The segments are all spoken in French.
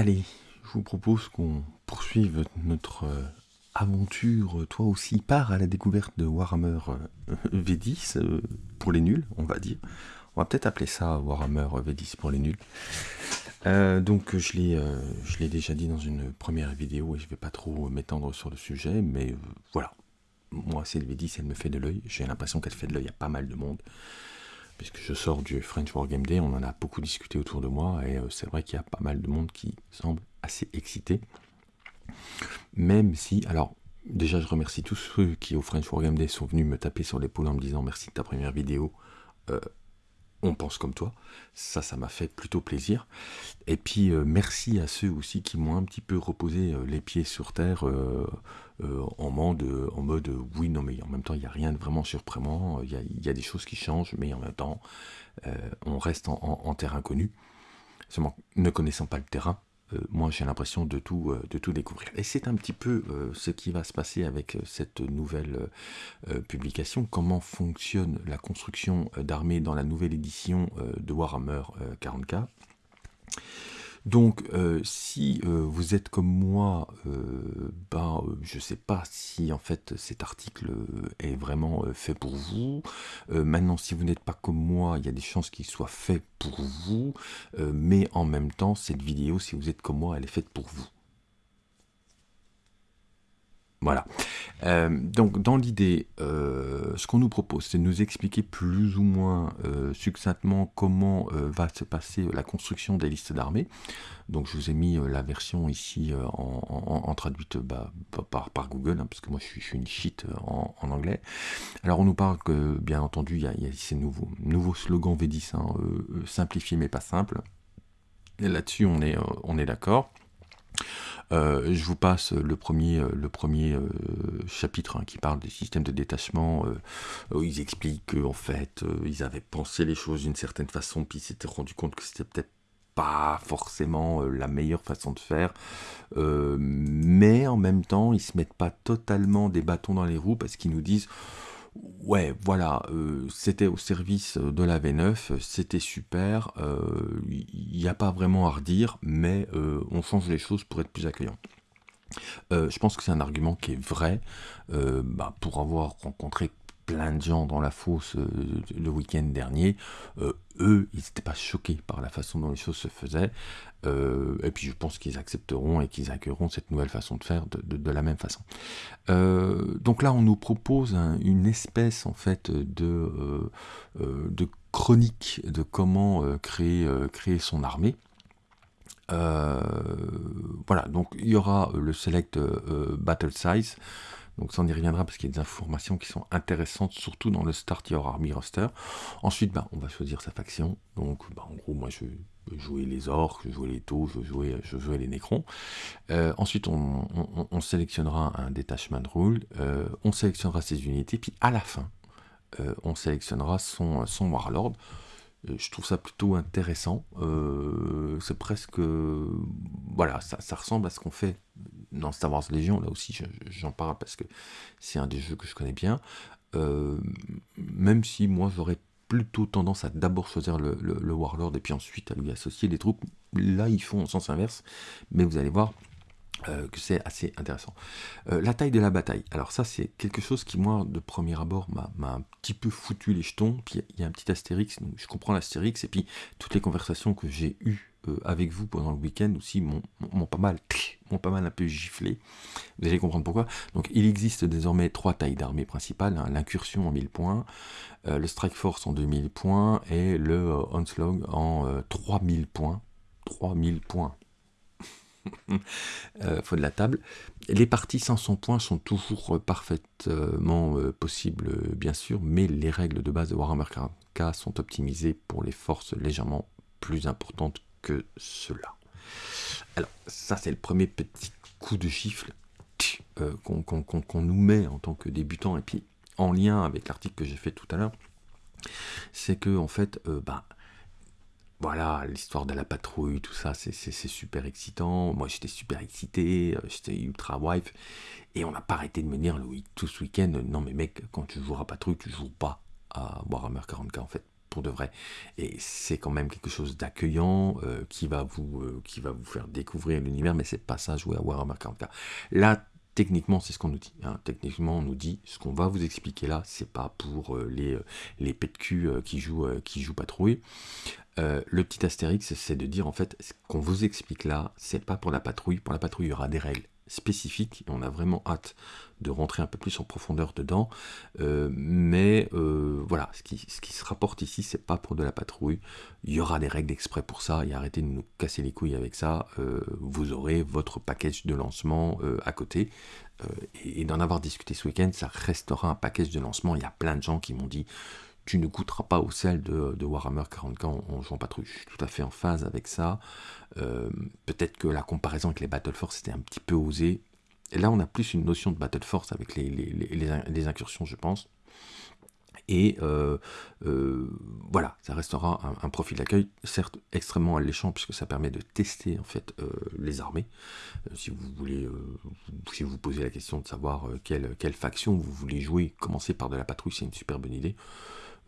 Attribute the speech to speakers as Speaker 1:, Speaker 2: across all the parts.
Speaker 1: Allez, je vous propose qu'on poursuive notre euh, aventure, toi aussi, part à la découverte de Warhammer euh, V10, euh, pour les nuls, on va dire. On va peut-être appeler ça Warhammer V10 pour les nuls. donc je l'ai déjà dit dans une première vidéo et je ne vais pas trop m'étendre sur le sujet, mais voilà. Moi, c'est le V10, elle me fait de l'œil. J'ai l'impression qu'elle fait de l'œil à pas mal de monde puisque je sors du French Wargame Day, on en a beaucoup discuté autour de moi, et euh, c'est vrai qu'il y a pas mal de monde qui semble assez excité. Même si, alors, déjà je remercie tous ceux qui au French Wargame Day sont venus me taper sur l'épaule en me disant merci de ta première vidéo. Euh, on pense comme toi. Ça, ça m'a fait plutôt plaisir. Et puis, euh, merci à ceux aussi qui m'ont un petit peu reposé les pieds sur terre euh, en, mode, en mode oui, non, mais en même temps, il n'y a rien de vraiment surprenant, il y a, des choses qui changent, mais en même temps, euh, on reste en, terrain connu. Seulement, ne connaissant pas le terrain, euh, moi j'ai l'impression de tout, de tout découvrir. Et c'est un petit peu ce qui va se passer avec cette nouvelle publication, comment fonctionne la construction d'armées dans la nouvelle édition de Warhammer 40k. Donc, euh, si euh, vous êtes comme moi, euh, ben, je ne sais pas si en fait cet article est vraiment fait pour vous. maintenant, si vous n'êtes pas comme moi, il y a des chances qu'il soit fait pour vous. mais en même temps, cette vidéo, si vous êtes comme moi, elle est faite pour vous. Voilà. Euh, donc dans l'idée, euh, ce qu'on nous propose, c'est de nous expliquer plus ou moins euh, succinctement comment va se passer la construction des listes d'armées. Donc je vous ai mis la version ici en, traduite bah, par, Google, hein, parce que moi je suis, une shit en, anglais. Alors on nous parle que, bien entendu, il y a, ces nouveaux, slogans V10, hein, simplifié mais pas simple. Là-dessus on est d'accord. Euh, je vous passe le premier, euh, le premier euh, chapitre hein, qui parle des systèmes de détachement, où ils expliquent qu'en fait, ils avaient pensé les choses d'une certaine façon, puis ils s'étaient rendu compte que c'était peut-être pas forcément la meilleure façon de faire, mais en même temps, ils se mettent pas totalement des bâtons dans les roues parce qu'ils nous disent Ouais, voilà, euh, c'était au service de la V9, c'était super, il euh, n'y a pas vraiment à redire, mais euh, on change les choses pour être plus accueillant. je pense que c'est un argument qui est vrai, bah, pour avoir rencontré plein de gens dans la fosse euh, le week-end dernier, euh, eux, ils n'étaient pas choqués par la façon dont les choses se faisaient. Euh, et puis je pense qu'ils accepteront et qu'ils accueilleront cette nouvelle façon de faire de, la même façon. donc là, on nous propose une espèce en fait de, de chronique de comment créer, créer son armée. voilà, donc il y aura le select battle size. Donc ça on y reviendra parce qu'il y a des informations qui sont intéressantes, surtout dans le Start Your Army roster. Ensuite, bah, on va choisir sa faction. Donc bah, en gros, moi je jouer les orques, je jouer les taux, je jouer, je les nécrons. Euh, ensuite, on, sélectionnera un detachment rule, euh, on sélectionnera ses unités, puis à la fin, euh, on sélectionnera son, son warlord. Je trouve ça plutôt intéressant. c'est presque... Voilà, ça, ressemble à ce qu'on fait dans Star Wars Légion, là aussi j'en parle parce que c'est un des jeux que je connais bien, euh, même si moi j'aurais plutôt tendance à d'abord choisir le, Warlord et puis ensuite à lui associer des troupes, là ils font en sens inverse, mais vous allez voir euh, que c'est assez intéressant. Euh, la taille de la bataille, alors ça c'est quelque chose qui moi de premier abord m'a un petit peu foutu les jetons, puis il y a un petit astérix, je comprends l'astérix, et puis toutes les conversations que j'ai eues euh, avec vous pendant le week-end aussi m'ont pas mal m'ont pas mal un peu giflé. Vous allez comprendre pourquoi. Donc il existe désormais trois tailles d'armée principales, hein. l'incursion en 1000 points, le strike force en 2000 points et le onslaught en 3000 points. 3000 points. faut de la table. Les parties 500 points sont toujours parfaitement possibles, bien sûr, mais les règles de base de Warhammer 40k sont optimisées pour les forces légèrement plus importantes que cela. Alors, ça c'est le premier petit coup de gifle euh, qu'on nous met en tant que débutant, et puis en lien avec l'article que j'ai fait tout à l'heure, c'est que en fait, euh, bah, voilà, l'histoire de la patrouille, tout ça, c'est super excitant. Moi, j'étais super excité, euh, j'étais ultra wife, et on n'a pas arrêté de me dire tout ce week-end, non mais mec, quand tu joueras patrouille, tu joues pas à Warhammer 40k en fait pour de vrai. Et c'est quand même quelque chose d'accueillant qui, va vous, qui va vous faire découvrir l'univers, mais c'est pas ça jouer à Warhammer 40k. Là, techniquement, c'est ce qu'on nous dit. Hein. Techniquement, on nous dit ce qu'on va vous expliquer là, c'est pas pour les, les pets de cul qui, jouent, qui jouent patrouille. le petit astérix, c'est de dire en fait, ce qu'on vous explique là, c'est pas pour la patrouille. Pour la patrouille, il y aura des règles spécifique et on a vraiment hâte de rentrer un peu plus en profondeur dedans. Euh, mais euh, voilà, ce qui, se rapporte ici, c'est pas pour de la patrouille. Il y aura des règles exprès pour ça et arrêtez de nous casser les couilles avec ça. Euh, vous aurez votre package de lancement à côté. et, d'en avoir discuté ce week-end, ça restera un package de lancement. Il y a plein de gens qui m'ont dit tu ne goûteras pas au sel de, Warhammer 40k en, jouant patrouille. Je suis tout à fait en phase avec ça. Euh, peut-être que la comparaison avec les Battle Force était un petit peu osée. Et là, on a plus une notion de Battle Force avec les, les, incursions, je pense. Et euh, euh, voilà, ça restera un, profil d'accueil, certes extrêmement alléchant, puisque ça permet de tester en fait les armées. si vous voulez, si vous posez la question de savoir quelle, quelle, faction vous voulez jouer, commencer par de la patrouille, c'est une super bonne idée.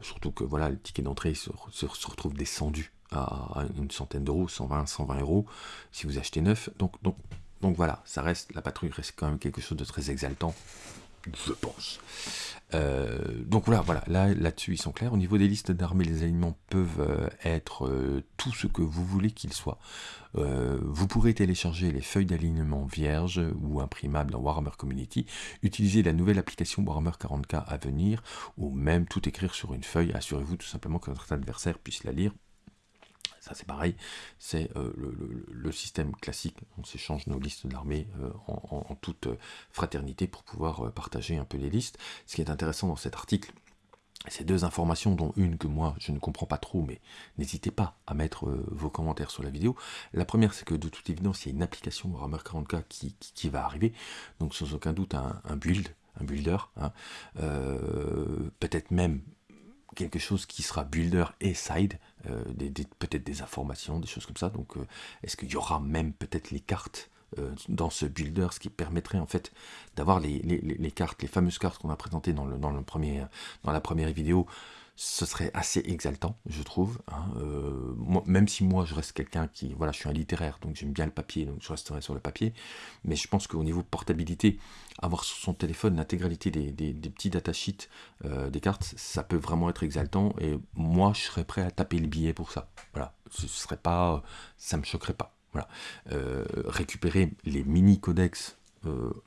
Speaker 1: Surtout que voilà, le ticket d'entrée se, retrouve descendu à une centaine d'euros, 120, 120 euros, si vous achetez neuf. Donc, donc, donc voilà, ça reste, la patrouille reste quand même quelque chose de très exaltant, je pense. Euh, donc voilà, voilà là, là-dessus ils sont clairs. Au niveau des listes d'armées, les alignements peuvent euh, être euh, tout ce que vous voulez qu'ils soient. vous pourrez télécharger les feuilles d'alignement vierges ou imprimables dans Warhammer Community, utiliser la nouvelle application Warhammer 40k à venir, ou même tout écrire sur une feuille. Assurez-vous tout simplement que votre adversaire puisse la lire ça c'est pareil, c'est euh, le, système classique, on s'échange nos listes d'armées euh, en, toute fraternité pour pouvoir euh, partager un peu les listes. Ce qui est intéressant dans cet article, c'est deux informations, dont une que moi je ne comprends pas trop, mais n'hésitez pas à mettre vos commentaires sur la vidéo. La première, c'est que de toute évidence, il y a une application Warhammer 40k qui, va arriver, donc sans aucun doute un, build, un builder, hein. peut-être même quelque chose qui sera builder et side, euh, peut-être des informations, des choses comme ça. Donc, euh, est-ce qu'il y aura même peut-être les cartes euh, dans ce builder, ce qui permettrait en fait d'avoir les, les, cartes, les fameuses cartes qu'on a présentées dans, le, dans, le premier, dans la première vidéo, ce serait assez exaltant, je trouve. Hein, euh, même si moi, je reste quelqu'un qui, voilà, je suis un littéraire, donc j'aime bien le papier, donc je resterai sur le papier. Mais je pense qu'au niveau portabilité, avoir sur son téléphone l'intégralité des, petits datasheets euh, des cartes, ça peut vraiment être exaltant. Et moi, je serais prêt à taper le billet pour ça. Voilà, ce serait pas, ça me choquerait pas. Voilà, euh, récupérer les mini codex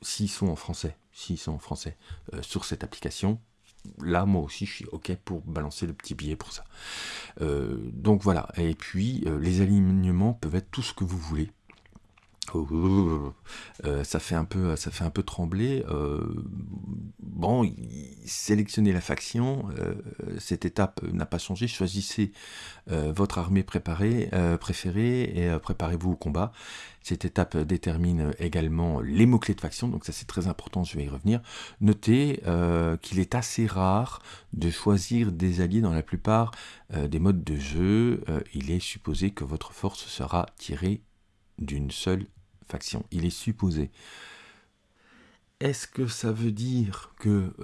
Speaker 1: s'ils sont en français, s'ils sont en français sur cette application, là, moi aussi, je suis OK pour balancer le petit billet pour ça. Euh, donc voilà, et puis euh, les alignements peuvent être tout ce que vous voulez. Euh, ça fait un peu, trembler. bon, sélectionnez la faction. cette étape n'a pas changé. Choisissez votre armée préparée, préférée et préparez-vous au combat. Cette étape détermine également les mots-clés de faction, donc ça c'est très important, je vais y revenir. Notez euh, qu'il est assez rare de choisir des alliés dans la plupart euh, des modes de jeu. Euh, il est supposé que votre force sera tirée d'une seule faction. Il est supposé. Est-ce que ça veut dire que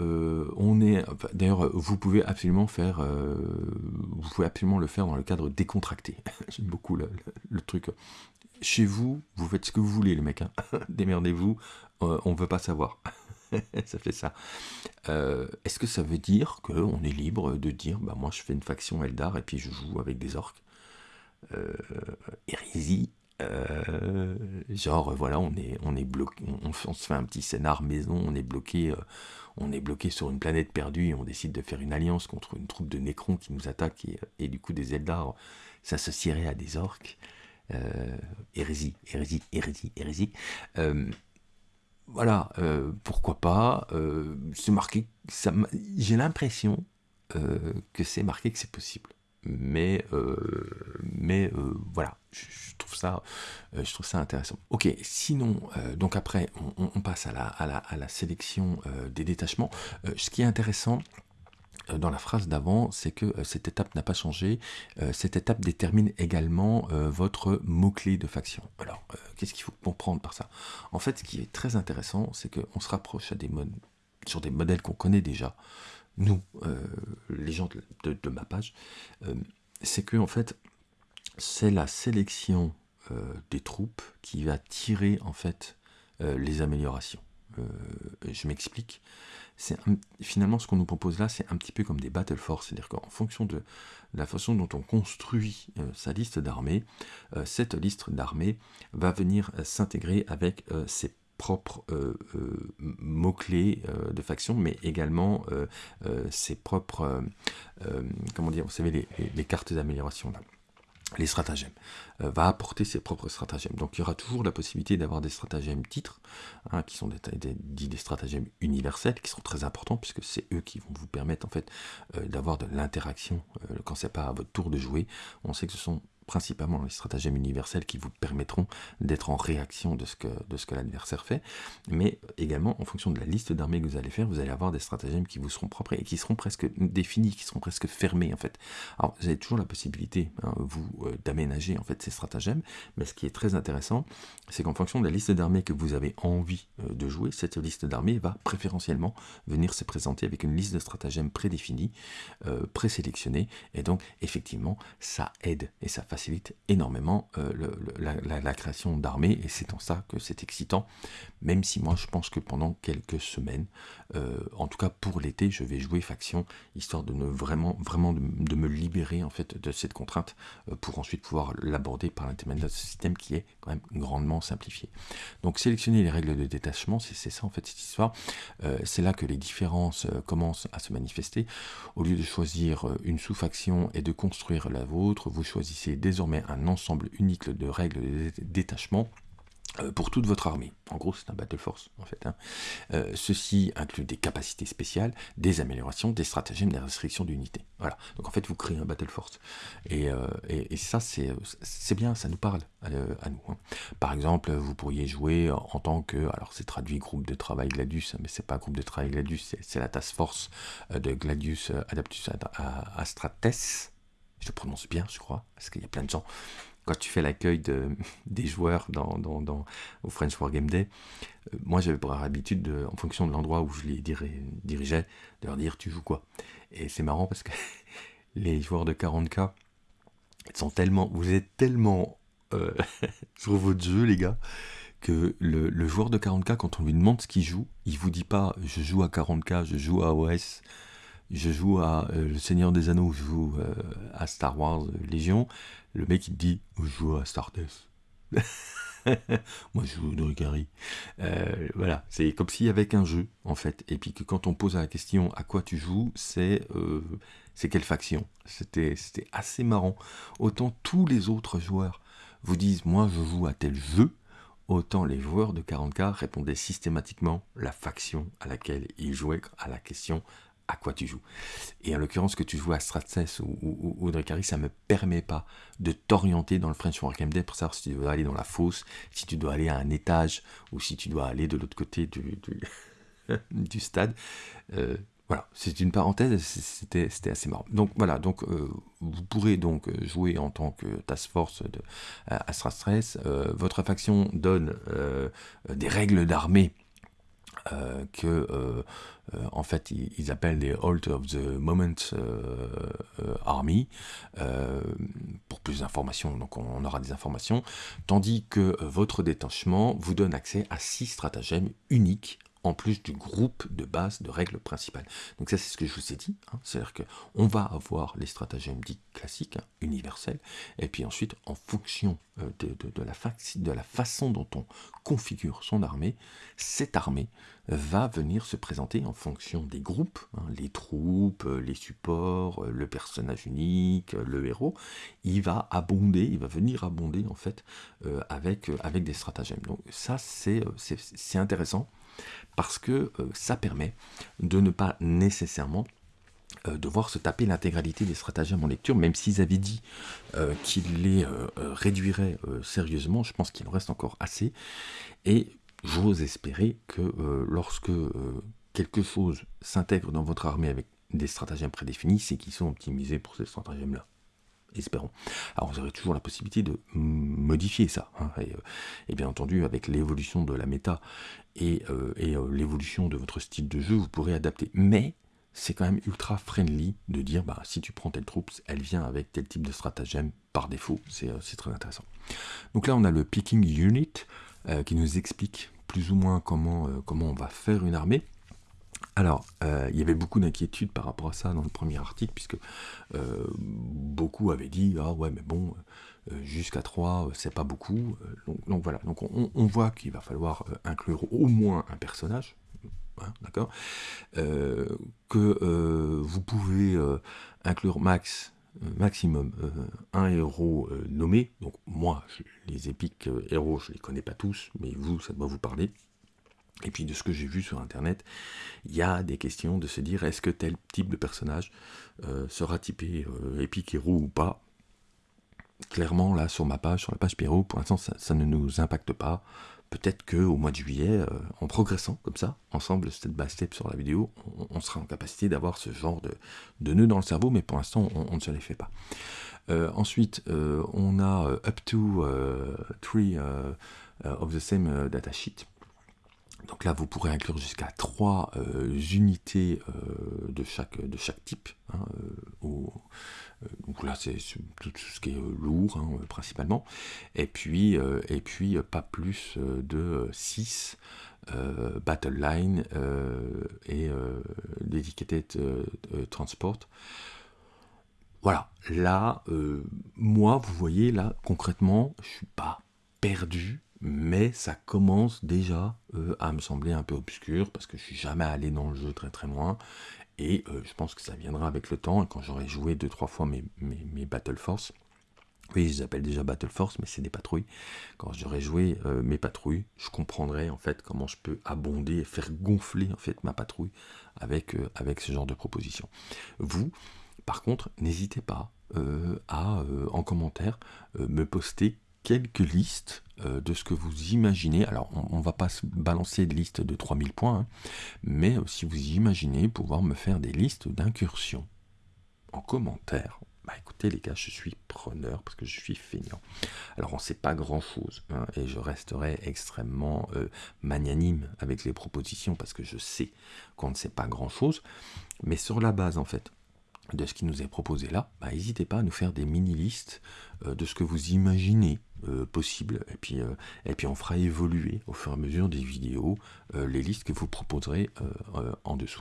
Speaker 1: on est d'ailleurs vous pouvez absolument faire vous pouvez absolument le faire dans le cadre décontracté j'aime beaucoup le, truc chez vous, vous faites ce que vous voulez, les mecs. Hein. Démerdez-vous, euh, on ne veut pas savoir. ça fait ça. Euh, est-ce que ça veut dire qu'on est libre de dire, bah moi je fais une faction Eldar et puis je joue avec des orques? Euh, genre voilà, on est, bloqué, se fait un petit scénar maison, on est bloqué, on est bloqué sur une planète perdue on décide de faire une alliance contre une troupe de Nécrons qui nous attaque et, et du coup des Eldar s'associeraient à des orques. Euh, hérésie, hérésie, hérésie, hérésie. Euh, voilà, euh, pourquoi pas. c'est marqué, j'ai l'impression que c'est marqué que c'est possible. Mais, mais voilà, je, trouve ça, je trouve ça intéressant. Ok, sinon, donc après, on, passe à la, à la, à la sélection des détachements. ce qui est intéressant, euh, dans la phrase d'avant, c'est que euh, cette étape n'a pas changé. Euh, cette étape détermine également votre mot-clé de faction. Alors, qu'est-ce qu'il faut comprendre par ça? En fait, ce qui est très intéressant, c'est qu'on se rapproche à des sur des modèles qu'on connaît déjà. Nous, les gens de, ma page, c'est que en fait, c'est la sélection des troupes qui va tirer en fait les améliorations. je m'explique c'est finalement ce qu'on nous propose là, c'est un petit peu comme des battle force, c'est-à-dire qu'en fonction de la façon dont on construit euh, sa liste d'armées, euh, cette liste d'armées va venir euh, s'intégrer avec ses propres mots-clés de faction, mais également ses propres, comment dire, vous savez, les, cartes d'amélioration là les stratagèmes, euh, va apporter ses propres stratagèmes. Donc il y aura toujours la possibilité d'avoir des stratagèmes titres, hein, qui sont des, des, des, stratagèmes universels, qui seront très importants, puisque c'est eux qui vont vous permettre en fait euh, d'avoir de l'interaction euh, quand c'est pas à votre tour de jouer. On sait que ce sont principalement les stratagèmes universels qui vous permettront d'être en réaction de ce que, de ce que l'adversaire fait, mais également en fonction de la liste d'armées que vous allez faire, vous allez avoir des stratagèmes qui vous seront propres et qui seront presque définis, qui seront presque fermés en fait. Alors vous avez toujours la possibilité, hein, vous, euh, d'aménager en fait ces stratagèmes, mais ce qui est très intéressant, c'est qu'en fonction de la liste d'armées que vous avez envie euh, de jouer, cette liste d'armées va préférentiellement venir se présenter avec une liste de stratagèmes prédéfinis, euh, présélectionnés, et donc effectivement ça aide et ça facilite énormément euh, la, création d'armées et c'est en ça que c'est excitant. Même si moi je pense que pendant quelques semaines, euh, en tout cas pour l'été, je vais jouer faction histoire de ne vraiment, vraiment de, me libérer en fait de cette contrainte euh, pour ensuite pouvoir l'aborder par l'intermédiaire de ce système qui est quand même grandement simplifié. Donc sélectionner les règles de détachement, c'est ça en fait cette histoire. c'est là que les différences commencent à se manifester. Au lieu de choisir une sous-faction et de construire la vôtre, vous choisissez désormais un ensemble unique de règles de détachement euh, pour toute votre armée. En gros, c'est un battle force, en fait. Hein. Euh, ceci inclut des capacités spéciales, des améliorations, des stratagèmes, des restrictions d'unité. Voilà. Donc, en fait, vous créez un battle force. Et, euh, ça, c'est bien, ça nous parle à, nous. Hein. Par exemple, vous pourriez jouer en tant que, alors c'est traduit groupe de travail Gladius, mais c'est pas groupe de travail Gladius, c'est la task force de Gladius Adaptus Astrates je prononce bien, je crois, parce qu'il y a plein de gens. Quand tu fais l'accueil de, des joueurs dans, dans, au French Wargame Day, euh, moi j'avais pour habitude, de, en fonction de l'endroit où je les dirigeais, de leur dire tu joues quoi? Et c'est marrant parce que les joueurs de 40K sont tellement, vous êtes tellement euh, sur votre jeu, les gars, que le, le, joueur de 40K, quand on lui demande ce qu'il joue, il vous dit pas je joue à 40K, je joue à OS, je joue à euh, Le Seigneur des Anneaux, je joue euh, à Star Wars Légion, le mec il dit je joue à Star Moi je joue Drukari. Euh, voilà, c'est comme s'il y avait un jeu en fait, et puis que quand on pose la question à quoi tu joues, c'est c'est quelle faction. C'était assez marrant. Autant tous les autres joueurs vous disent moi je joue à tel jeu, autant les joueurs de 40K répondaient systématiquement la faction à laquelle ils jouaient à la question à quoi tu joues. Et en l'occurrence, que tu joues à Stratses ou, ou, ou ça ne me permet pas de t'orienter dans le French Wargame Day pour savoir si tu dois aller dans la fosse, si tu dois aller à un étage, ou si tu dois aller de l'autre côté du, stade. Euh, voilà, c'est une parenthèse, c'était assez marrant. Donc voilà, donc euh, vous pourrez donc euh, jouer en tant que task force de, à Stratses. votre faction donne des règles d'armée euh, que euh, euh, en fait ils, appellent les Halt of the Moment Army pour plus d'informations. Donc on, aura des informations. Tandis que votre détachement vous donne accès à six stratagèmes uniques en plus du groupe de base de règles principales. Donc ça c'est ce que je vous ai dit, hein. c'est-à-dire qu'on va avoir les stratagèmes dits classiques, hein, universels, et puis ensuite en fonction euh, de, la façon dont on configure son armée, cette armée va venir se présenter en fonction des groupes, hein, les troupes, euh, les supports, euh, le personnage unique, le héros, il va abonder, il va venir abonder en fait avec, avec des stratagèmes. Donc ça c'est intéressant parce que euh, ça permet de ne pas nécessairement euh, devoir se taper l'intégralité des stratagèmes en lecture, même s'ils avaient dit euh, qu'ils les réduiraient sérieusement, je pense qu'il en reste encore assez, et j'ose espérer que lorsque quelque chose s'intègre dans votre armée avec des stratagèmes prédéfinis, c'est qu'ils sont optimisés pour ces stratagèmes-là espérons. Alors vous aurez toujours la possibilité de modifier ça, hein, euh, et, bien entendu avec l'évolution de la méta et, euh, euh, l'évolution de votre style de jeu, vous pourrez adapter. Mais c'est quand même ultra friendly de dire bah, si tu prends telle troupe, elle vient avec tel type de stratagème par défaut. C'est très intéressant. Donc là, on a le picking unit qui nous explique plus ou moins comment, comment on va faire une armée. Alors, euh, il y avait beaucoup d'inquiétudes par rapport à ça dans le premier article, puisque euh, beaucoup avaient dit Ah ouais, mais bon, euh, jusqu'à 3, c'est pas beaucoup. Donc, voilà, on, voit qu'il va falloir inclure au moins un personnage, hein, d'accord? Que vous pouvez inclure max. Maximum un héros nommé, donc moi les épiques héros je les connais pas tous, mais vous ça doit vous parler, et puis de ce que j'ai vu sur Internet, il y a des questions de se dire est-ce que tel type de personnage euh, sera typé euh, épique héros ou pas? Clairement, là, sur ma page, sur la page Pierrot, pour l'instant, ça, ne nous impacte pas. Peut-être qu'au mois de juillet, euh, en progressant comme ça, ensemble, step by step sur la vidéo, on, sera en capacité d'avoir ce genre de, de nœuds dans le cerveau, mais pour l'instant, on, ne se les fait pas. ensuite, on a up to three of the same datasheet donc là, vous pourrez inclure jusqu'à 3 euh, unités euh, de, chaque, de chaque type. Hein, euh, donc là, c'est tout, ce qui est lourd, hein, principalement. Et puis, et puis pas plus de 6 Battle Line et Dedicated Transport. Voilà, là, moi, vous voyez, là, concrètement, je suis pas perdu mais ça commence déjà euh, à me sembler un peu obscur parce que je suis jamais allé dans le jeu très très loin et euh, je pense que ça viendra avec le temps quand j'aurai joué deux trois fois mes, Battle Force oui, je les appelle déjà Battle Force, mais c'est des patrouilles. Quand j'aurai joué euh, mes patrouilles, je comprendrai en fait comment je peux abonder et faire gonfler en fait ma patrouille avec, avec ce genre de proposition. Vous, par contre, n'hésitez pas à en commentaire me poster quelques listes euh, de ce que vous imaginez. Alors, on ne va pas se balancer de liste de 3000 points, hein, mais euh, si vous imaginez pouvoir me faire des listes d'incursions en commentaire, bah écoutez les gars, je suis preneur parce que je suis feignant. Alors on ne sait pas grand chose hein, et je resterai extrêmement euh, magnanime avec les propositions parce que je sais qu'on ne sait pas grand chose, mais sur la base en fait de ce qui nous est proposé là, bah, n'hésitez pas à nous faire des mini-listes euh, de ce que vous imaginez euh, possible, et puis, euh, et puis on fera évoluer au fur et à mesure des vidéos les listes que vous proposerez en dessous.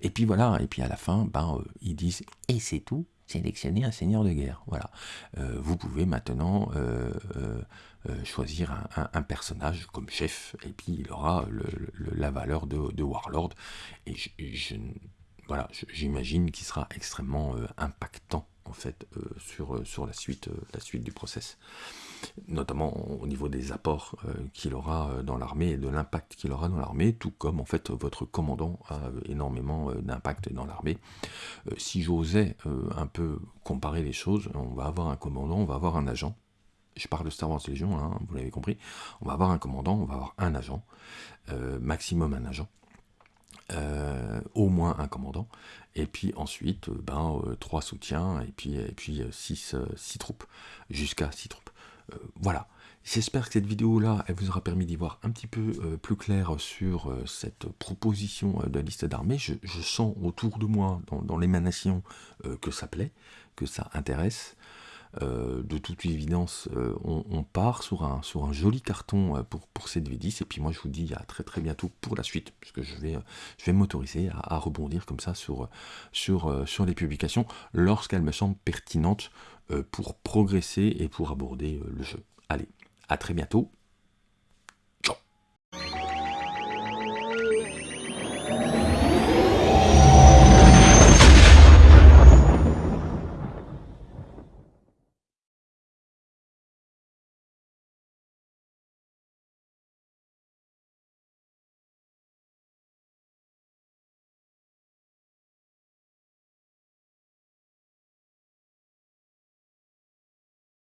Speaker 1: Et puis voilà, et puis à la fin, ben, ils disent « et c'est tout, sélectionner un seigneur de guerre ». Voilà, vous pouvez maintenant choisir un, personnage comme chef, et puis il aura la valeur de, Warlord, et je voilà, j'imagine qu'il sera extrêmement euh, impactant en fait euh, sur, euh, sur la, suite, la suite du process, notamment au niveau des apports qu'il aura dans l'armée et de l'impact qu'il aura dans l'armée, tout comme en fait votre commandant a énormément d'impact dans l'armée. si j'osais un peu comparer les choses, on va avoir un commandant, on va avoir un agent, je parle de Star Wars Légion, hein, vous l'avez compris, on va avoir un commandant, on va avoir un agent, maximum un agent, euh, au moins un commandant, et puis ensuite euh, ben, euh, trois soutiens, et puis, et puis six, six troupes, jusqu'à six troupes. voilà. J'espère que cette vidéo-là, elle vous aura permis d'y voir un petit peu plus clair sur cette proposition de liste d'armées. Je, sens autour de moi, dans, dans l'émanation, que ça plaît, que ça intéresse. Euh, de toute évidence, euh, on, part sur un, sur un joli carton euh, pour, pour cette V10. Et puis moi, je vous dis à très très bientôt pour la suite, puisque je vais, je vais m'autoriser à, rebondir comme ça sur, sur, sur les publications lorsqu'elles me semblent pertinentes pour progresser et pour aborder le jeu. Allez, à très bientôt